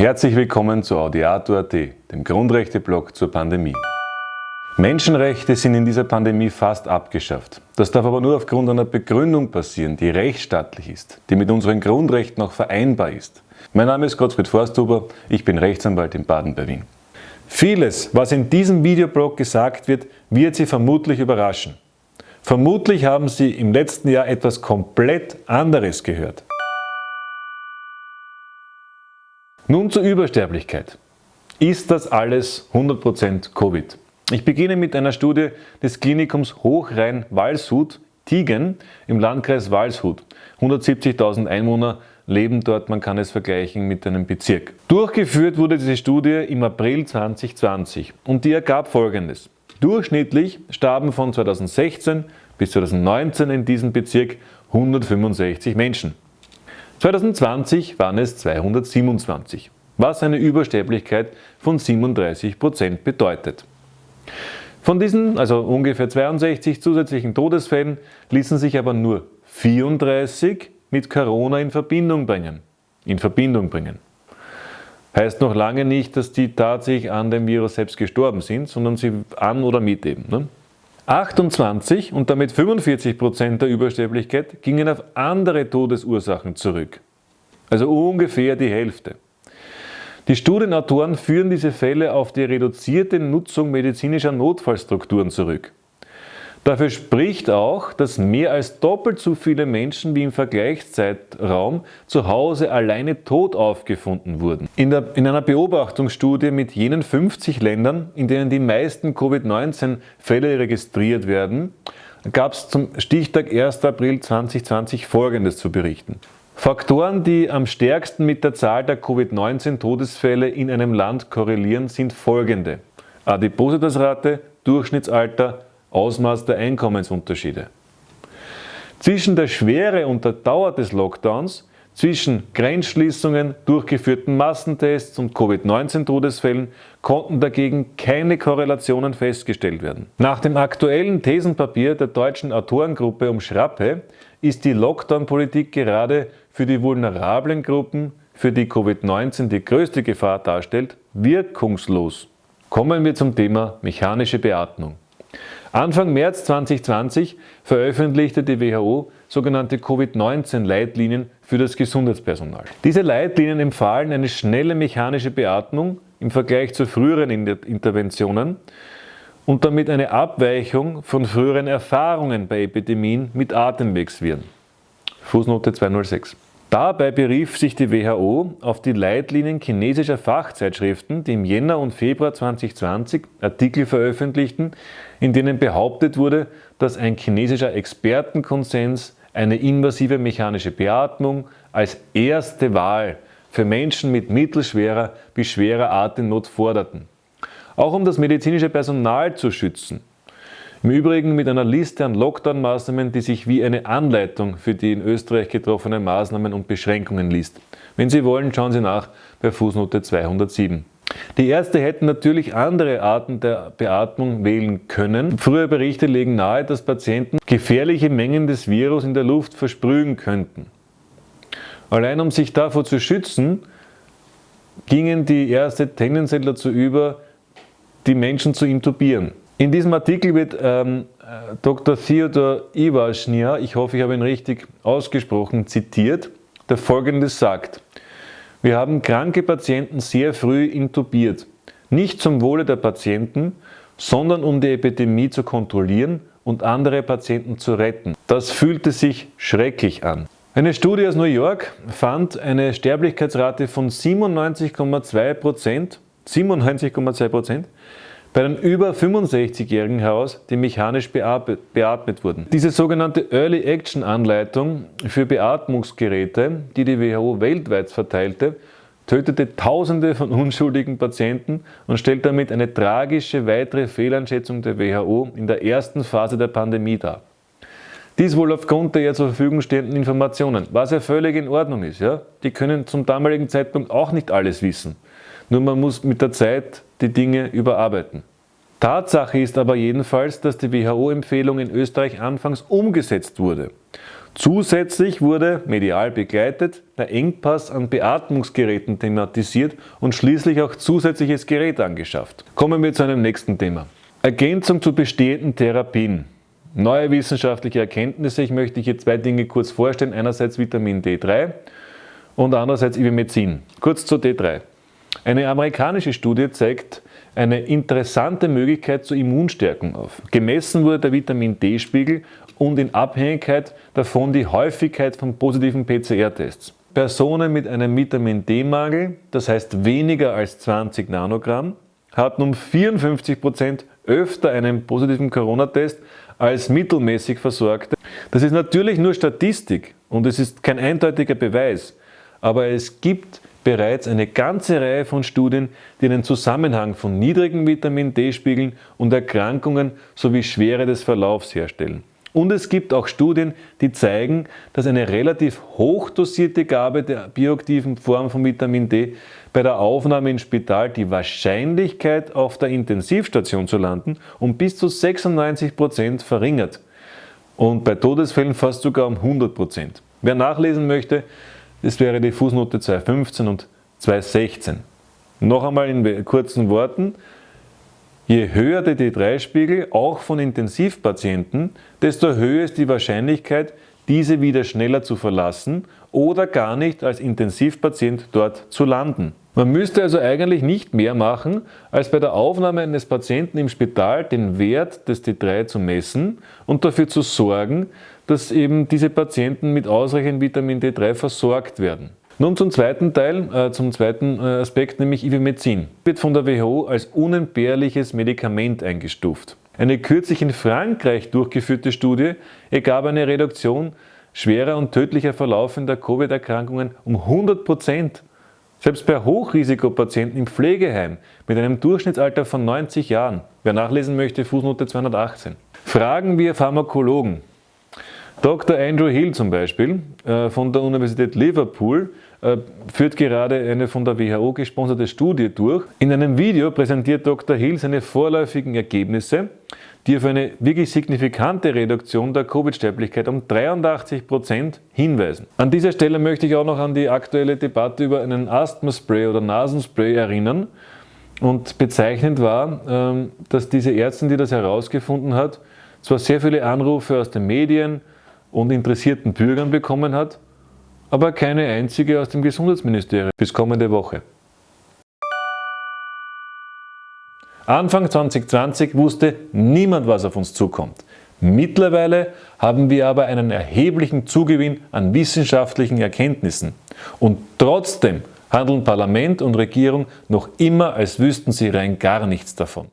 Herzlich willkommen zu Audiato.at, dem Grundrechte-Blog zur Pandemie. Menschenrechte sind in dieser Pandemie fast abgeschafft. Das darf aber nur aufgrund einer Begründung passieren, die rechtsstaatlich ist, die mit unseren Grundrechten auch vereinbar ist. Mein Name ist Gottfried Forsthuber, ich bin Rechtsanwalt in Baden bei Wien. Vieles, was in diesem Videoblog gesagt wird, wird Sie vermutlich überraschen. Vermutlich haben Sie im letzten Jahr etwas komplett anderes gehört. Nun zur Übersterblichkeit. Ist das alles 100% Covid? Ich beginne mit einer Studie des Klinikums Hochrhein-Walshut, Tigen, im Landkreis Walshut. 170.000 Einwohner leben dort, man kann es vergleichen mit einem Bezirk. Durchgeführt wurde diese Studie im April 2020 und die ergab folgendes. Durchschnittlich starben von 2016 bis 2019 in diesem Bezirk 165 Menschen. 2020 waren es 227, was eine Übersterblichkeit von 37% bedeutet. Von diesen, also ungefähr 62 zusätzlichen Todesfällen, ließen sich aber nur 34 mit Corona in Verbindung bringen. In Verbindung bringen. Heißt noch lange nicht, dass die tatsächlich an dem Virus selbst gestorben sind, sondern sie an oder mit eben. Ne? 28 und damit 45 Prozent der Übersterblichkeit gingen auf andere Todesursachen zurück. Also ungefähr die Hälfte. Die Studienautoren führen diese Fälle auf die reduzierte Nutzung medizinischer Notfallstrukturen zurück. Dafür spricht auch, dass mehr als doppelt so viele Menschen wie im Vergleichszeitraum zu Hause alleine tot aufgefunden wurden. In, der, in einer Beobachtungsstudie mit jenen 50 Ländern, in denen die meisten Covid-19-Fälle registriert werden, gab es zum Stichtag 1. April 2020 Folgendes zu berichten. Faktoren, die am stärksten mit der Zahl der Covid-19-Todesfälle in einem Land korrelieren, sind folgende. Adipositasrate, Durchschnittsalter, Ausmaß der Einkommensunterschiede. Zwischen der Schwere und der Dauer des Lockdowns, zwischen Grenzschließungen, durchgeführten Massentests und Covid-19-Todesfällen konnten dagegen keine Korrelationen festgestellt werden. Nach dem aktuellen Thesenpapier der deutschen Autorengruppe um Schrappe ist die Lockdown-Politik gerade für die vulnerablen Gruppen, für die Covid-19 die größte Gefahr darstellt, wirkungslos. Kommen wir zum Thema mechanische Beatmung. Anfang März 2020 veröffentlichte die WHO sogenannte Covid-19-Leitlinien für das Gesundheitspersonal. Diese Leitlinien empfahlen eine schnelle mechanische Beatmung im Vergleich zu früheren Interventionen und damit eine Abweichung von früheren Erfahrungen bei Epidemien mit Atemwegsviren. Fußnote 206. Dabei berief sich die WHO auf die Leitlinien chinesischer Fachzeitschriften, die im Jänner und Februar 2020 Artikel veröffentlichten, in denen behauptet wurde, dass ein chinesischer Expertenkonsens eine invasive mechanische Beatmung als erste Wahl für Menschen mit mittelschwerer bis schwerer Atemnot forderten. Auch um das medizinische Personal zu schützen. Im Übrigen mit einer Liste an Lockdown-Maßnahmen, die sich wie eine Anleitung für die in Österreich getroffenen Maßnahmen und Beschränkungen liest. Wenn Sie wollen, schauen Sie nach bei Fußnote 207. Die Ärzte hätten natürlich andere Arten der Beatmung wählen können. Frühe Berichte legen nahe, dass Patienten gefährliche Mengen des Virus in der Luft versprühen könnten. Allein um sich davor zu schützen, gingen die Ärzte tendenziell dazu über, die Menschen zu intubieren. In diesem Artikel wird ähm, äh, Dr. Theodor Iwaschnia, ich hoffe, ich habe ihn richtig ausgesprochen, zitiert, der folgendes sagt. Wir haben kranke Patienten sehr früh intubiert. Nicht zum Wohle der Patienten, sondern um die Epidemie zu kontrollinnen und andere Patienten zu retten. Das fühlte sich schrecklich an. Eine Studie aus New York fand eine Sterblichkeitsrate von 97,2%, 97,2% bei den über 65-Jährigen heraus, die mechanisch beatmet wurden. Diese sogenannte Early Action Anleitung für Beatmungsgeräte, die die WHO weltweit verteilte, tötete Tausende von unschuldigen Patienten und stellt damit eine tragische weitere Fehleinschätzung der WHO in der ersten Phase der Pandemie dar. Dies wohl aufgrund der ihr zur Verfügung stehenden Informationen, was ja völlig in Ordnung ist. Ja? Die können zum damaligen Zeitpunkt auch nicht alles wissen. Nur man muss mit der Zeit die Dinge überarbeiten. Tatsache ist aber jedenfalls, dass die WHO-Empfehlung in Österreich anfangs umgesetzt wurde. Zusätzlich wurde, medial begleitet, der Engpass an Beatmungsgeräten thematisiert und schließlich auch zusätzliches Gerät angeschafft. Kommen wir zu einem nächsten Thema. Ergänzung zu bestehenden Therapien. Neue wissenschaftliche Erkenntnisse. Ich möchte hier zwei Dinge kurz vorstellen. Einerseits Vitamin D3 und andererseits Ivermectin. Kurz zu D3. Eine amerikanische Studie zeigt eine interessante Möglichkeit zur Immunstärkung auf. Gemessen wurde der Vitamin D-Spiegel und in Abhängigkeit davon die Häufigkeit von positiven PCR-Tests. Personen mit einem Vitamin D-Mangel, das heißt weniger als 20 Nanogramm, hatten um 54% öfter einen positiven Corona-Test als mittelmäßig Versorgte. Das ist natürlich nur Statistik und es ist kein eindeutiger Beweis, aber es gibt bereits eine ganze Reihe von Studien, die einen Zusammenhang von niedrigen Vitamin D-Spiegeln und Erkrankungen sowie Schwere des Verlaufs herstellen. Und es gibt auch Studien, die zeigen, dass eine relativ hochdosierte Gabe der bioaktiven Form von Vitamin D bei der Aufnahme ins Spital die Wahrscheinlichkeit auf der Intensivstation zu landen um bis zu 96 Prozent verringert und bei Todesfällen fast sogar um 100%. Prozent. Wer nachlesen möchte, das wäre die Fußnote 215 und 216. Noch einmal in kurzen Worten, Je höher der D3-Spiegel, auch von Intensivpatienten, desto höher ist die Wahrscheinlichkeit, diese wieder schneller zu verlassen oder gar nicht als Intensivpatient dort zu landen. Man müsste also eigentlich nicht mehr machen, als bei der Aufnahme eines Patienten im Spital den Wert des D3 zu messen und dafür zu sorgen, dass eben diese Patienten mit ausreichend Vitamin D3 versorgt werden. Nun zum zweiten Teil, äh, zum zweiten äh, Aspekt, nämlich Ivermectin. Wird von der WHO als unentbehrliches Medikament eingestuft. Eine kürzlich in Frankreich durchgeführte Studie ergab eine Reduktion schwerer und tödlicher verlaufender Covid-Erkrankungen um 100 Prozent. Selbst bei Hochrisikopatienten im Pflegeheim mit einem Durchschnittsalter von 90 Jahren. Wer nachlesen möchte, Fußnote 218. Fragen wir Pharmakologen. Dr. Andrew Hill zum Beispiel äh, von der Universität Liverpool äh, führt gerade eine von der WHO gesponserte Studie durch. In einem Video präsentiert Dr. Hill seine vorläufigen Ergebnisse, die auf eine wirklich signifikante Reduktion der Covid-Sterblichkeit um 83 Prozent hinweisen. An dieser Stelle möchte ich auch noch an die aktuelle Debatte über einen Asthmaspray oder Nasenspray erinnern. Und bezeichnend war, ähm, dass diese Ärztin, die das herausgefunden hat, zwar sehr viele Anrufe aus den Medien und interessierten Bürgern bekommen hat, aber keine einzige aus dem Gesundheitsministerium bis kommende Woche. Anfang 2020 wusste niemand, was auf uns zukommt. Mittlerweile haben wir aber einen erheblichen Zugewinn an wissenschaftlichen Erkenntnissen. Und trotzdem handeln Parlament und Regierung noch immer, als wüssten sie rein gar nichts davon.